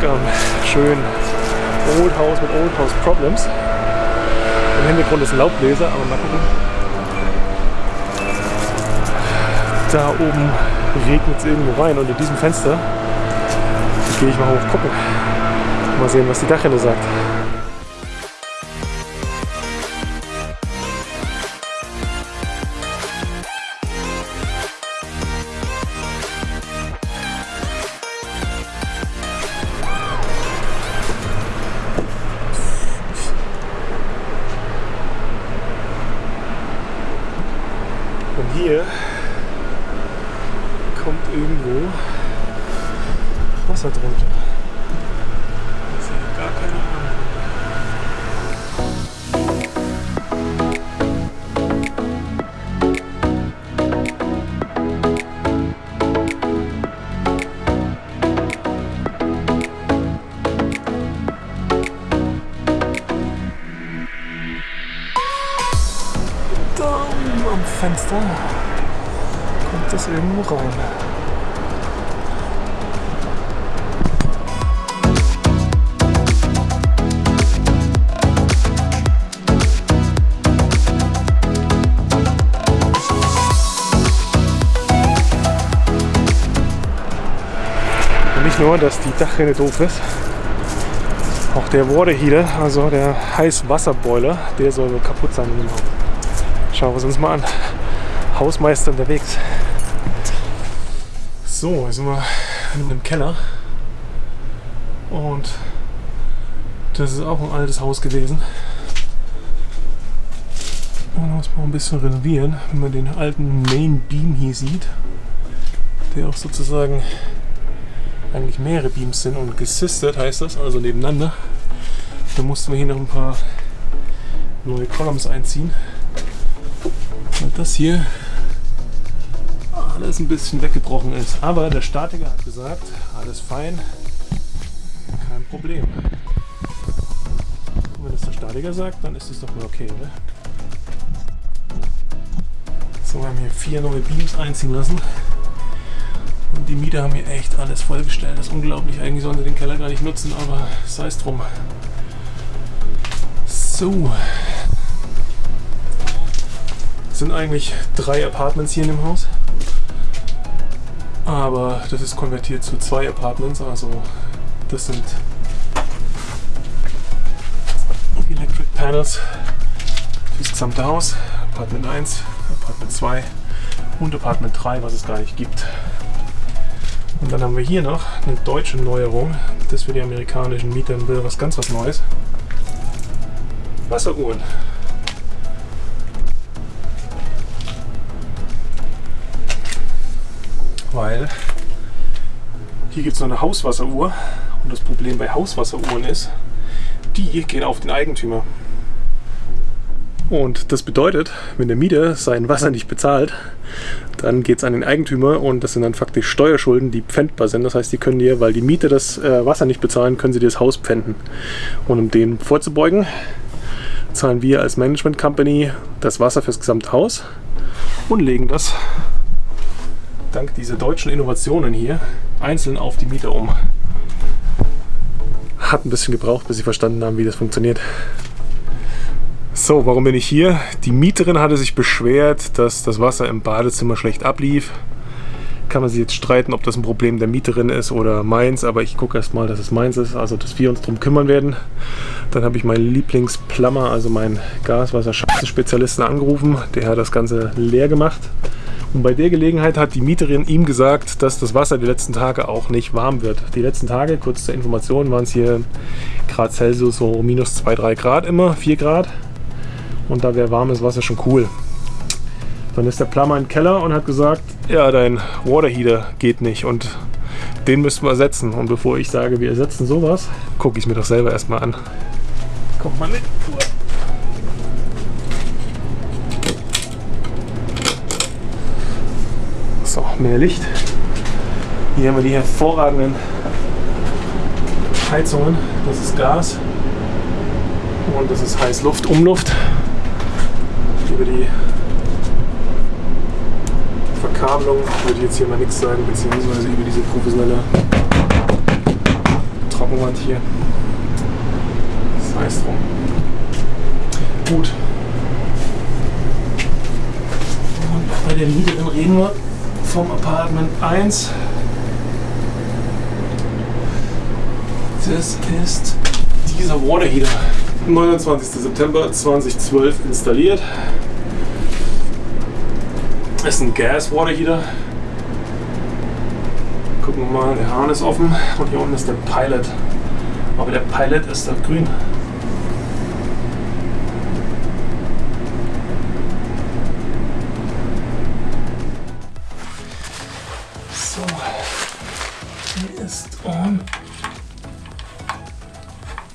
zurück am schönen Old House mit Old House Problems. Im Hintergrund ist ein Laubbläser, aber mal gucken. Da oben regnet es irgendwo rein und in diesem Fenster gehe ich mal hoch gucken. Mal sehen, was die Dachrinne sagt. Hier kommt irgendwo Wasser drunter. Rein. Und nicht nur, dass die Dachrinne doof ist, auch der Water Heater, also der Heißwasserboiler, der soll kaputt sein in dem Haus. Schauen wir uns mal an. Hausmeister unterwegs. So, jetzt sind wir in einem Keller. Und das ist auch ein altes Haus gewesen. Und muss mal ein bisschen renovieren, wenn man den alten Main Beam hier sieht. Der auch sozusagen eigentlich mehrere Beams sind und gesistet heißt das, also nebeneinander. Da mussten wir hier noch ein paar neue Columns einziehen. Und das hier alles ein bisschen weggebrochen ist. Aber der Statiker hat gesagt, alles fein, kein Problem. Und wenn das der Statiker sagt, dann ist es doch mal okay, oder? So, wir haben hier vier neue Beams einziehen lassen. Und die Mieter haben hier echt alles vollgestellt. Das ist unglaublich. Eigentlich sollen sie den Keller gar nicht nutzen, aber sei es drum. So. Es sind eigentlich drei Apartments hier in dem Haus. Aber das ist konvertiert zu zwei Apartments. Also das sind Electric Panels für das gesamte Haus. Apartment 1, Apartment 2 und Apartment 3, was es gar nicht gibt. Und dann haben wir hier noch eine deutsche Neuerung. Das für die amerikanischen Mieter was ganz was Neues. Wasseruhren. Weil hier gibt es noch eine Hauswasseruhr. Und das Problem bei Hauswasseruhren ist, die gehen auf den Eigentümer. Und das bedeutet, wenn der Mieter sein Wasser nicht bezahlt, dann geht es an den Eigentümer und das sind dann faktisch Steuerschulden, die pfändbar sind. Das heißt, die können dir, weil die Mieter das äh, Wasser nicht bezahlen, können sie dir das Haus pfänden. Und um dem vorzubeugen, zahlen wir als Management Company das Wasser fürs gesamte Haus und legen das dank dieser deutschen Innovationen hier einzeln auf die Mieter um. Hat ein bisschen gebraucht, bis sie verstanden haben, wie das funktioniert. So, warum bin ich hier? Die Mieterin hatte sich beschwert, dass das Wasser im Badezimmer schlecht ablief. Kann man sich jetzt streiten, ob das ein Problem der Mieterin ist oder meins, aber ich gucke erstmal, dass es meins ist, also dass wir uns darum kümmern werden. Dann habe ich meinen Lieblingsplummer, also meinen Gaswasser-Spezialisten angerufen. Der hat das Ganze leer gemacht. Und bei der Gelegenheit hat die Mieterin ihm gesagt, dass das Wasser die letzten Tage auch nicht warm wird. Die letzten Tage, kurz zur Information, waren es hier Grad Celsius so minus 2, 3 Grad immer, 4 Grad. Und da wäre warmes Wasser schon cool. Dann ist der Plummer im Keller und hat gesagt, ja, dein Waterheater geht nicht und den müssten wir ersetzen. Und bevor ich sage, wir ersetzen sowas, gucke ich mir doch selber erstmal an. Kommt mal mit. So, mehr Licht. Hier haben wir die hervorragenden Heizungen. Das ist Gas und das ist Heißluft, Umluft. Über die Verkabelung würde ich jetzt hier mal nichts sagen, beziehungsweise über diese professionelle Trockenwand hier. Das heißt drum. Gut. Und bei der Miete reden wir vom Apartment 1. Das ist dieser Water Heater. 29. September 2012 installiert. Das ist ein Gas Water Heater. Gucken wir mal, der Hahn ist offen und hier unten ist der Pilot. Aber der Pilot ist da grün.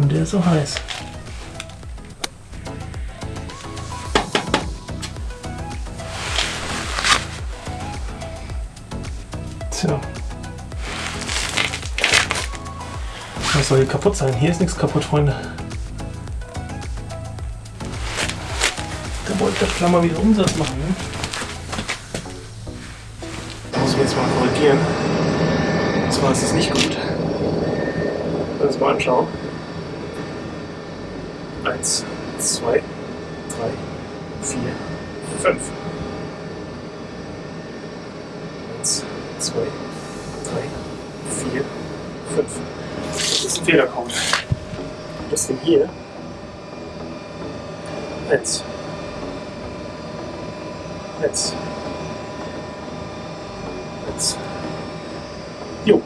Und der ist so heiß. Tja. Was soll hier kaputt sein? Hier ist nichts kaputt, Freunde. Da wollte der Klammer wieder Umsatz machen. Ne? Muss ich jetzt mal korrigieren. Und zwar ist es nicht gut. Lass mal anschauen. Eins, zwei, drei, vier, fünf. Eins, zwei, drei, vier, fünf. Das ist ein Fehlercode. Das Ding hier. Eins. Eins. Eins. Jo.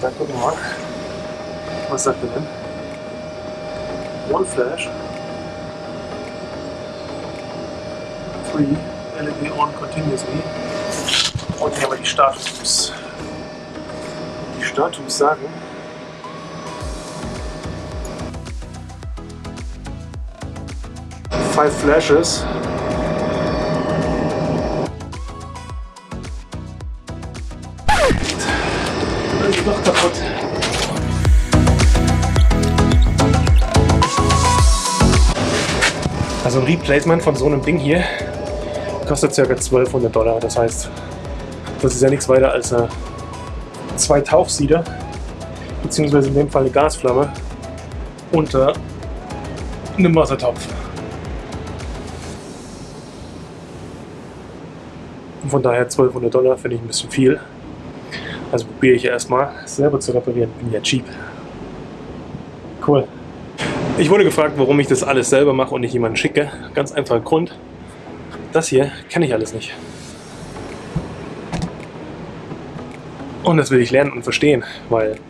Dann gucken wir mal. Was sagt er denn? One flash. Three. LED on continuously. Und hier haben wir die Status. Die Status sagen, five flashes. Dann ist doch kaputt. Also ein Replacement von so einem Ding hier kostet ca. 1200 Dollar. Das heißt, das ist ja nichts weiter als eine zwei Tauchsieder, beziehungsweise in dem Fall eine Gasflamme unter einem Wassertopf. Und von daher 1200 Dollar finde ich ein bisschen viel. Also probiere ich erstmal selber zu reparieren. Bin ja cheap. Cool. Ich wurde gefragt, warum ich das alles selber mache und nicht jemanden schicke. Ganz einfacher Grund. Das hier kenne ich alles nicht. Und das will ich lernen und verstehen, weil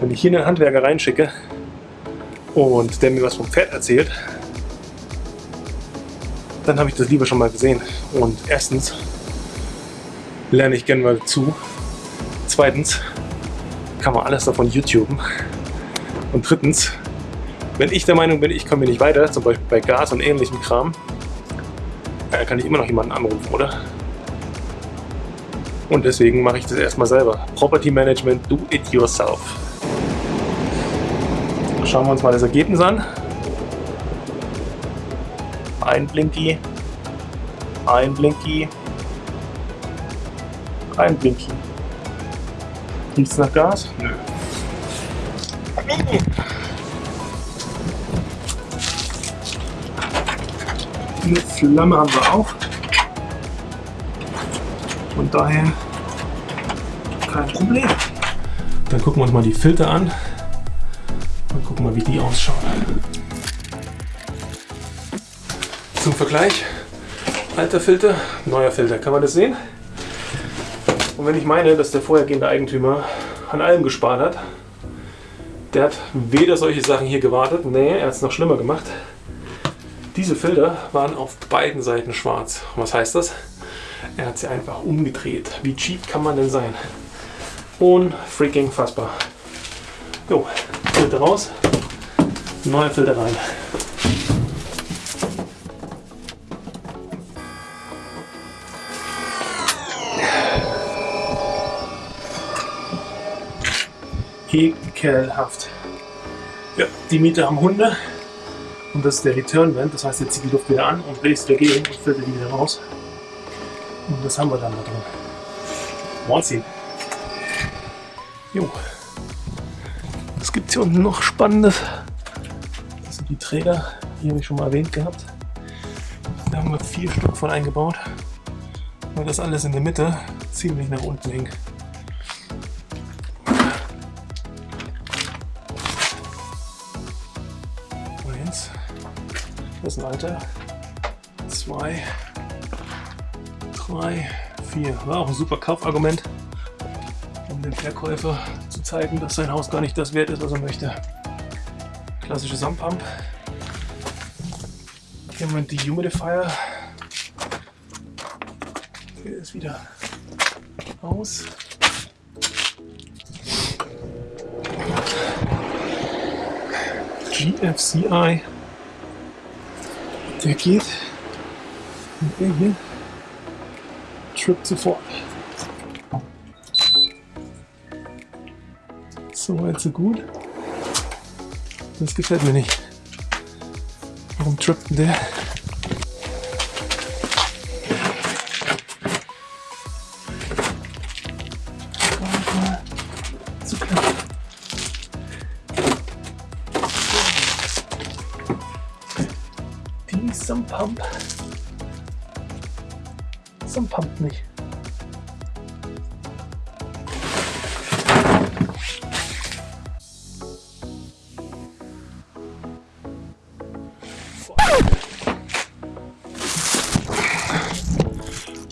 wenn ich hier einen Handwerker reinschicke und der mir was vom Pferd erzählt, dann habe ich das lieber schon mal gesehen. Und erstens lerne ich gerne mal zu. Zweitens kann man alles davon YouTuben. Und drittens, wenn ich der Meinung bin, ich komme hier nicht weiter, zum Beispiel bei Gas und ähnlichem Kram, dann kann ich immer noch jemanden anrufen, oder? Und deswegen mache ich das erstmal selber. Property Management, do it yourself. Schauen wir uns mal das Ergebnis an. Ein Blinky, ein Blinky, ein Blinky. Riecht es nach Gas? Nö. Eine Flamme haben wir auch. Von daher kein Problem. Dann gucken wir uns mal die Filter an. Und gucken mal, wie die ausschauen. Zum Vergleich, alter Filter, neuer Filter. Kann man das sehen? Und wenn ich meine, dass der vorhergehende Eigentümer an allem gespart hat, der hat weder solche Sachen hier gewartet, nee, er hat es noch schlimmer gemacht. Diese Filter waren auf beiden Seiten schwarz. Was heißt das? Er hat sie einfach umgedreht. Wie cheap kann man denn sein? Unfreaking fassbar. Jo, Filter raus, neue Filter rein. Ekelhaft. Ja, die Mieter haben Hunde und das ist der Return Vent, das heißt, er zieht die Luft wieder an und bläst dagegen und filtert die wieder raus. Und das haben wir dann da drin. Wahnsinn. Jo. Was gibt es hier unten noch Spannendes? Das sind die Träger, die habe ich schon mal erwähnt gehabt. Da haben wir vier Stück von eingebaut, weil das alles in der Mitte ziemlich nach unten hing. Das ist ein alter. Zwei, drei, vier. War auch ein super Kaufargument, um dem Verkäufer zu zeigen, dass sein Haus gar nicht das wert ist, was er möchte. Klassische Sandpump. Hier haben wir einen Dehumidifier. Hier ist wieder aus. GFCI. Der geht. Und der hier trippt sofort. So weit, so gut. Das gefällt mir nicht. Warum trippt der?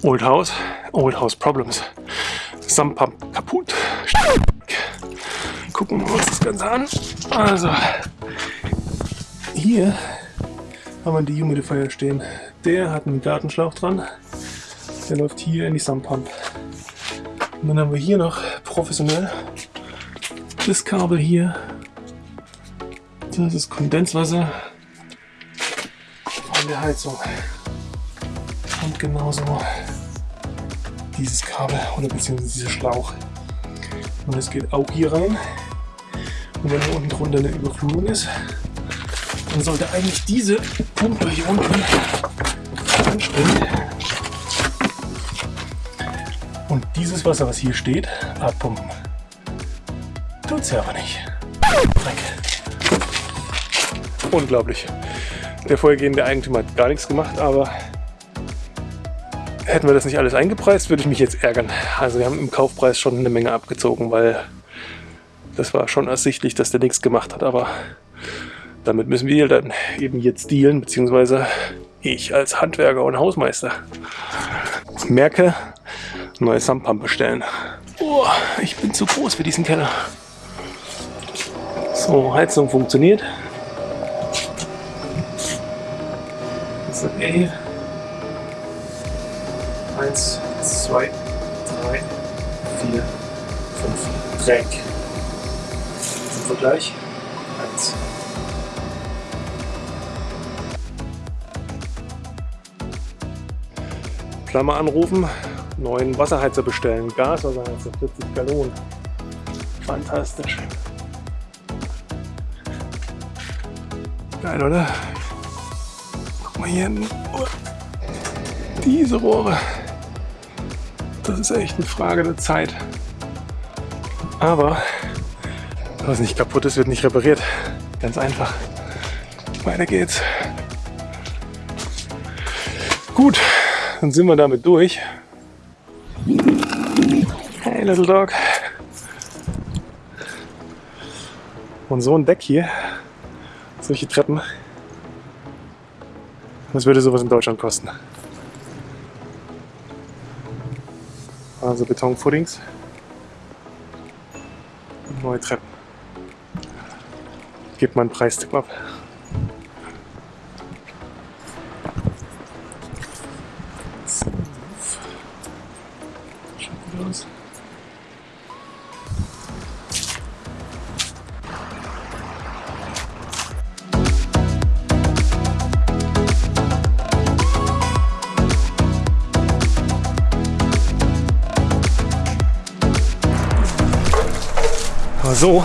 Old House, Old House Problems. Sumppump kaputt. Gucken wir uns das Ganze an. Also, hier haben wir die Humidifier stehen. Der hat einen Gartenschlauch dran. Der läuft hier in die Sumppump. Und dann haben wir hier noch professionell das Kabel hier. Das ist Kondenswasser von der Heizung. Und genauso dieses Kabel oder beziehungsweise dieser Schlauch. Und es geht auch hier rein. Und wenn hier unten drunter eine Überflutung ist, dann sollte eigentlich diese Pumpe hier unten anstellen. Und dieses Wasser, was hier steht, abpumpen. Tut sie aber nicht. Dreck. Unglaublich. Der vorhergehende Eigentümer hat gar nichts gemacht, aber hätten wir das nicht alles eingepreist, würde ich mich jetzt ärgern. Also wir haben im Kaufpreis schon eine Menge abgezogen, weil das war schon ersichtlich, dass der nichts gemacht hat. Aber damit müssen wir dann eben jetzt dealen, beziehungsweise ich als Handwerker und Hausmeister. Merke, neue Sandpump bestellen. Oh, ich bin zu groß für diesen Keller. So, Heizung funktioniert. Das ist okay. Eins, zwei, drei, vier, fünf. Dreck. Zum Vergleich. Eins. Klammer anrufen, neuen Wasserheizer bestellen. Gaswasserheizer, 40 Gallonen. Fantastisch. Geil, oder? Guck mal hier. Diese Rohre. Das ist echt eine Frage der Zeit. Aber was nicht kaputt ist, wird nicht repariert. Ganz einfach. Weiter geht's. Gut, dann sind wir damit durch. Hey, Little Dog. Und so ein Deck hier, solche Treppen, was würde sowas in Deutschland kosten? Also Betonfootings. Neue Treppen. Gebt mal einen Preistipp ab. So,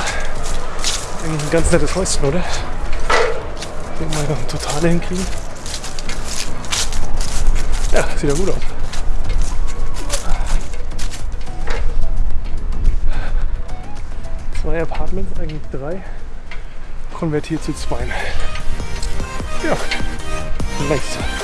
ein ganz nettes Häuschen, oder? Denke mal, noch ein Totale hinkriegen. Ja, sieht ja gut aus. Zwei Apartments, eigentlich drei. Konvertiert zu zwei. Ja, nice.